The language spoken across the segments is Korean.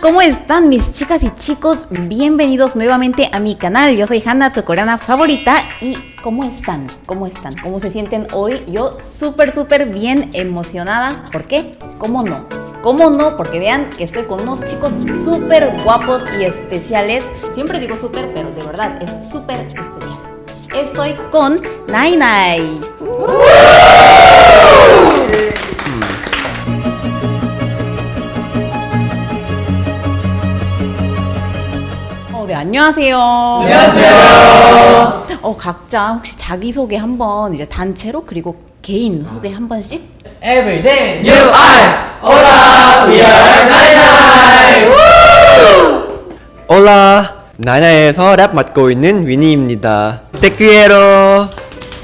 ¿cómo están mis chicas y chicos? Bienvenidos nuevamente a mi canal. Yo soy Hanna, tu coreana favorita. ¿Y cómo están? ¿Cómo están? ¿Cómo se sienten hoy? Yo súper, súper bien emocionada. ¿Por qué? ¿Cómo no? ¿Cómo no? Porque vean que estoy con unos chicos súper guapos y especiales. Siempre digo súper, pero de verdad es súper especial. Estoy con Nai Nai. 안녕하세요. 안녕하세요. 어, 각자 혹시 자기소개 한번 이제 단체로 그리고 개인 소개 한 번씩? Everyday you are Hola we are 나이나이 올라 나나에서 랩 맡고 있는 위니입니다. 테큐에로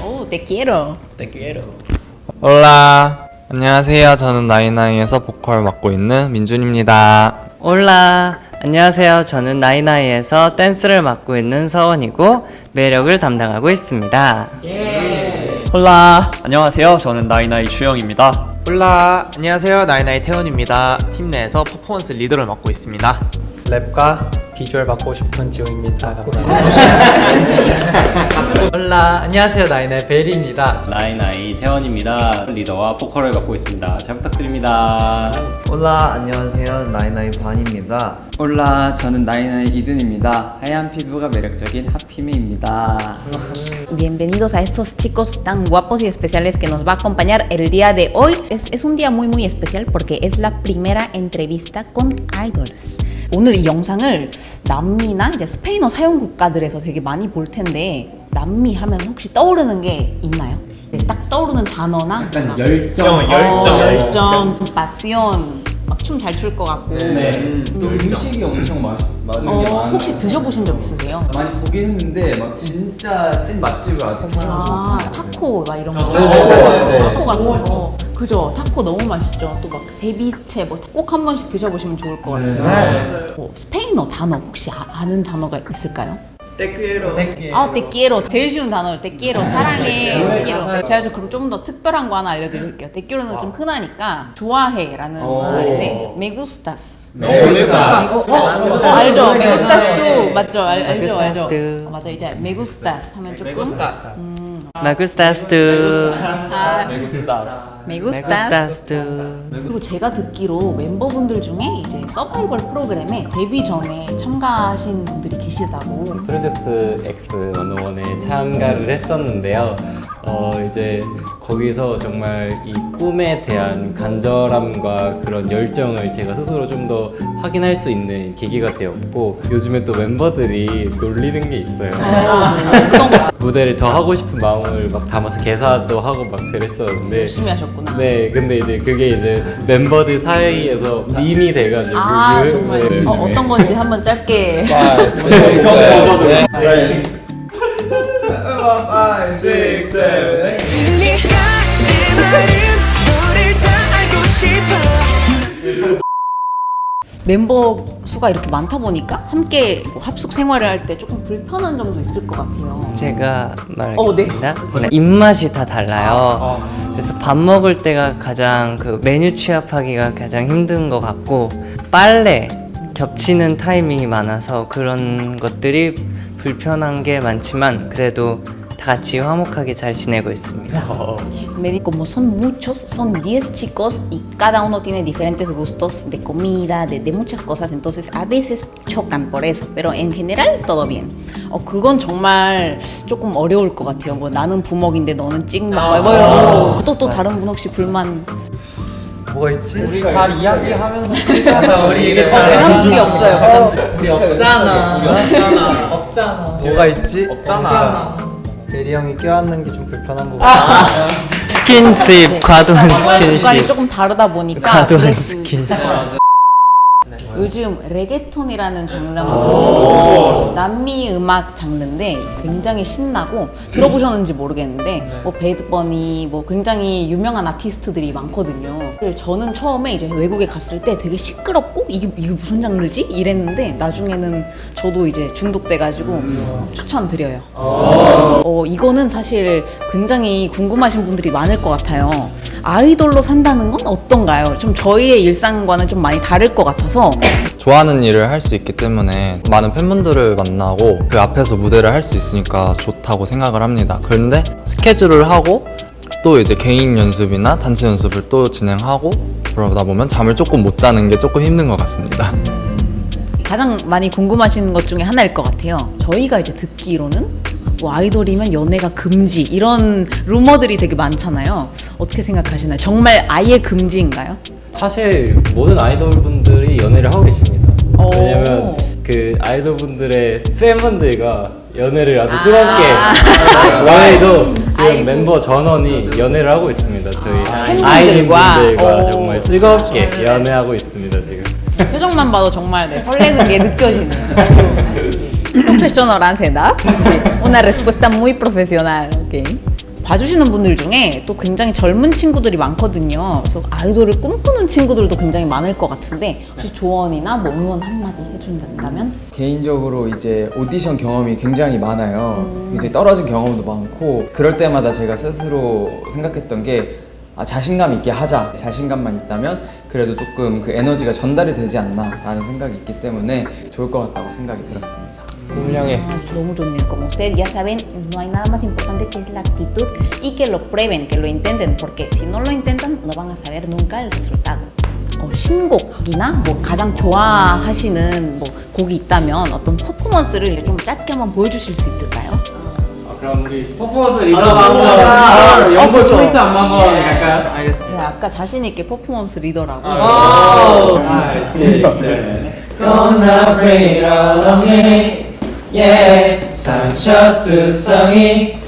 오, te quiero. 테큐에로 올라 안녕하세요 저는 나이나이에서 보컬 맡고 있는 민준입니다 Hola 안녕하세요. 저는 나인아이에서 댄스를 맡고 있는 서원이고 매력을 담당하고 있습니다. Hola. 안녕하세요. 저는 나인아이 주영입니다. Hola. 안녕하세요. 나인아이 태훈입니다. 팀 내에서 퍼포먼스 리더를 맡고 있습니다. 랩과 비주얼 맡고 있는 지호입니다. Hola. 안녕하세요. 나인아이 베리입니다. 나인아이 채원입니다. 리더와 보컬을 맡고 있습니다. 잘 부탁드립니다. 올라 안녕하세요 나이나이 반입니다 올라 저는 나이나이 이든입니다 하얀 피부가 매력적인 하피미입니다 Bienvenidos a estos chicos tan guapos y especiales que nos va a acompañar el día de hoy. Es, es un día muy muy especial porque es la primera entrevista con idols. 오늘 이 영상을 남미나 이제 스페인어 사용 국가들에서 되게 많이 볼 텐데 남미 하면 혹시 떠오르는 게 있나요? 네, 딱 떠오르는 단어나 막 열정, 열정, 열정, 파시온 막춤 잘 출 것 같고. 또 음식이 엄청 맛, 맛있는 게 어, 많아요. 혹시 드셔보신 적 있으세요? 많이 보긴 했는데 막 진짜 찐 맛집을 아직 아 타코 막 이런 거. 네, 네. 타코 같은 거. 그죠? 타코 너무 맛있죠. 또 막 세비체 뭐 꼭 한 번씩 드셔보시면 좋을 것 같아요. 어, 스페인어 단어 혹시 아, 는 단어가 있을까요? 아, tequiero. 제일 쉬운 단어, tequiero. 사랑해, tequiero. 제가 좀 그럼 좀 더 특별한 거 하나 알려드릴게요. tequiero는 좀 흔하니까 좋아해 라는 말인데, me gustas. me gustas. 어, 알죠? gustas도 맞죠? 알, 알죠? 알죠? 어, 맞아. 이제 gustas 하면 조금 아, me gustas. 나구스타스트 그리고 제가 듣기로 멤버분들 중에 이제 서바이벌 프로그램에 데뷔 전에 참가하신 분들이 계시다고. 프로듀스 X 101에 참가를 했었는데요. 어, 이제 거기서 정말 이 꿈에 대한 간절함과 그런 열정을 제가 스스로 좀 더 확인할 수 있는 계기가 되었고 요즘에 또 멤버들이 놀리는 게 있어요. 무대를 더 하고 싶은 마음을 막 담아서 개사도 하고 막 그랬었는데 열심히 하셨구나. 네, 근데 이제 그게 이제 멤버들 사이에서 밈이 돼가지고 아 그- 정말. 네, 어, 어떤 건지 한번 짧게 멤버 수가 이렇게 많다 보니까 함께 뭐 합숙 생활을 할 때 조금 불편한 점도 있을 것 같아요. 제가 어, 말하겠습니다. 네, 입맛이 다 달라요. 그래서 밥 먹을 때가 가장 그 메뉴 취합하기가 가장 힘든 것 같고 빨래 겹치는 타이밍이 많아서 그런 것들이 불편한 게 많지만 그래도 다 같이 화목하게 잘 지내고 있습니다 como son muchos, son 10 chicos y cada uno tiene diferentes gustos de comida, de, de muchas cosas, entonces a veces chocan por eso, pero en general todo bien. 어 그건 정말 조금 어려울 것 같아요. 뭐 나는 부먹인데 너는 찍먹, 뭐 이런 또또 다른 분 혹시 불만 뭐가 있지? 우리 잘 이야기하면서 쓰잖아 우리 이게 부담 중에 없어요. 부담. 우리 없잖아 없잖아 없잖아 뭐가 있지? 없잖아 베리 형이 껴안는 게 좀 불편한 거 같아. 스킨십 과도한 습관이 스킨십 조금 다르다 보니까 과도한 스킨십. 요즘 reggaeton이라는 장르를 한번 들어보셨어요. 남미 음악 장르인데 굉장히 신나고 들어보셨는지 모르겠는데 뭐 Bad Bunny 뭐 굉장히 유명한 아티스트들이 많거든요. 저는 처음에 이제 외국에 갔을 때 되게 시끄럽고 이게 이게 무슨 장르지? 이랬는데 나중에는 저도 이제 중독돼가지고 추천드려요. 어, 이거는 사실 굉장히 궁금하신 분들이 많을 것 같아요. 아이돌로 산다는 건 어떤가요? 좀 저희의 일상과는 좀 많이 다를 것 같아서 좋아하는 일을 할 수 있기 때문에 많은 팬분들을 만나고 그 앞에서 무대를 할 수 있으니까 좋다고 생각을 합니다. 그런데 스케줄을 하고 또 이제 개인 연습이나 단체 연습을 또 진행하고 그러다 보면 잠을 조금 못 자는 게 조금 힘든 것 같습니다. 가장 많이 궁금하신 것 중에 하나일 것 같아요. 저희가 이제 듣기로는 뭐 아이돌이면 연애가 금지 이런 루머들이 되게 많잖아요. 어떻게 생각하시나요? 정말 아예 금지인가요? 사실 모든 아이돌분들이 연애를 하고 계십니다. 오. 왜냐면 그 아이돌분들의 팬분들과 연애를 아주 아. 뜨겁게 저희도 지금 아이고. 멤버 전원이 연애를 하고 있습니다. 저희 팬분들과. 아이돌분들과 오. 정말 뜨겁게 연애하고 있습니다 지금. 표정만 봐도 정말 네, 설레는 게 느껴지네요. 프로페셔널한 대답. 네, Una respuesta muy profesional. 오케이. 봐주시는 분들 중에 또 굉장히 젊은 친구들이 많거든요. 그래서 아이돌을 꿈꾸는 친구들도 굉장히 많을 것 같은데 혹시 조언이나 뭐 응원 한마디 해준다면? 개인적으로 이제 오디션 경험이 굉장히 많아요. 음. 이제 떨어진 경험도 많고 그럴 때마다 제가 스스로 생각했던 게 아, 자신감 있게 하자. 자신감만 있다면 그래도 조금 그 에너지가 전달이 되지 않나 라는 생각이 있기 때문에 좋을 것 같다고 생각이 들었습니다. Ah, 너무 좋네요. Como ustedes ya saben, no hay nada más importante que la actitud y que lo prueben, que lo intenten, porque si no lo intentan, no van a saber nunca el resultado. 어, 신곡이나 뭐 가장 좋아하시는 뭐 곡이 있다면 어떤 퍼포먼스를 좀 짧게 한번 보여주실 수 있을까요? 그럼 우리 퍼포먼스 리더가 한번 연골 포인트 안만 거 갈까요? 네, 아까 자신 있게 퍼포먼스 리더라고. Gonna bring along it, yeah. 상처투성이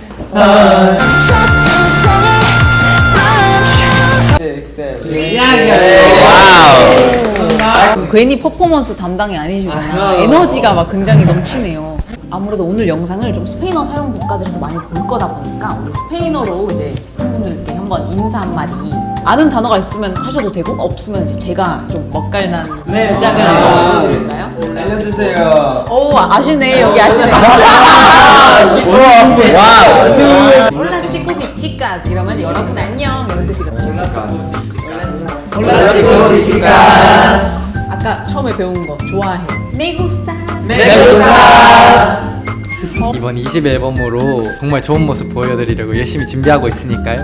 괜히 퍼포먼스 담당이 아니시구나. 에너지가 막 굉장히 넘치네요. 아무래도 오늘 영상을 좀 스페인어 사용 국가들에서 많이 볼 거다 보니까 우리 스페인어로 이제 팬분들께 한번 인사 한마디 아는 단어가 있으면 하셔도 되고 없으면 이제 제가 좀 멋갈난 짝을 한번 알려드릴까요? 알려주세요. 오 아시네. 여기 아시네. 올라 치코스 치카스 이러면 여러분 안녕. 이런 뜻이거든요. 올라 치코스 치카스 아까 처음에 배운 거 좋아해. Me gusta 이번 2집 앨범으로 정말 좋은 모습 보여드리려고 열심히 준비하고 있으니까요.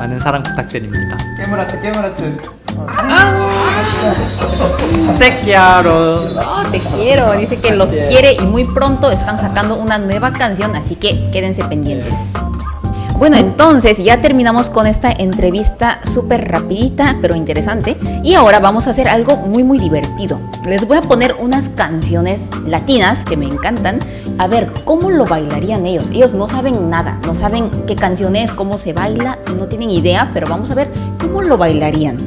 많은 사랑 부탁드립니다. 깨물어트 깨물어트. Te quiero. Oh, te quiero, dice que los quiere y muy pronto están sacando una nueva canción, así que quédense pendientes. Bueno, entonces ya terminamos con esta entrevista súper rapidita, pero interesante. Y ahora vamos a hacer algo muy, muy divertido. Les voy a poner unas canciones latinas que me encantan. A ver, ¿cómo lo bailarían ellos? Ellos no saben nada, no saben qué canción es, cómo se baila, no tienen idea, pero vamos a ver cómo lo bailarían.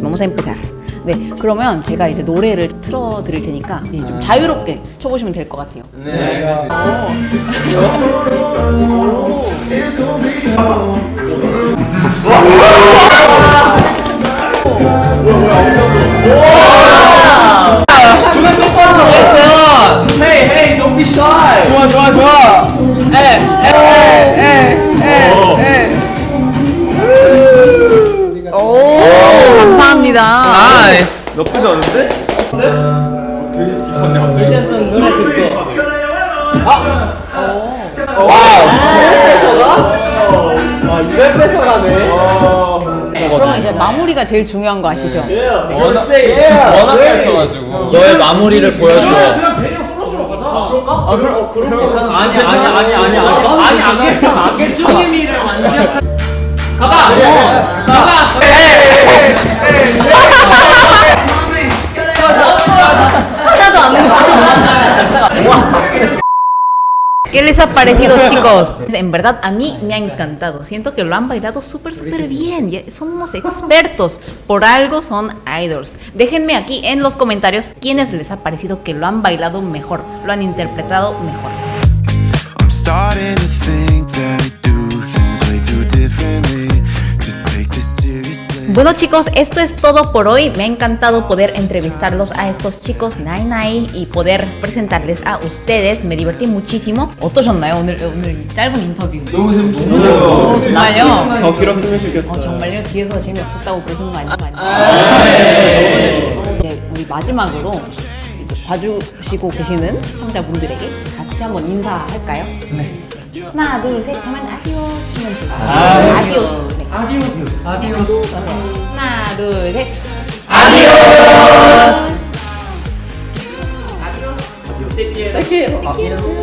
Vamos a empezar. 네, 그러면 제가 이제 노래를 틀어 드릴 테니까 좀 자유롭게 쳐보시면 될 것 같아요. 네. 오, 그러면 이제 마무리가 제일 중요한 거 아시죠? 워낙 펼쳐가지고. 너의 마무리를 보여줘. 아니 아니 아니 아니 아니 아니 아니 형님이를 완전 ¿Qué les ha parecido, chicos? En verdad, a mí me ha encantado. Siento que lo han bailado súper, súper bien. Son unos expertos. Por algo son idols. Déjenme aquí en los comentarios quiénes les ha parecido que lo han bailado mejor, lo han interpretado mejor. I'm Bueno chicos, esto es todo por hoy. Me ha encantado poder entrevistarlos a estos chicos Nine y poder presentarles a ustedes. Me divertí muchísimo. 어떠셨나요 오늘 오늘 이 짧은 인터뷰? 너무 재밌었어요. 정말요? 더 길었으면 좋겠어. 어, 정말요? 뒤에서 재미없었다고 그러시는 거 아닌 거 아니에요? 네, 우리 마지막으로 이제 봐주시고 계시는 시청자분들에게 같이 한번 인사할까요? 네. 하나, 둘, 셋 하면 adiós 하면. 네. Adiós. Adiós. 맞아요. 하나, 둘, 셋. Adiós. Adiós. Adiós.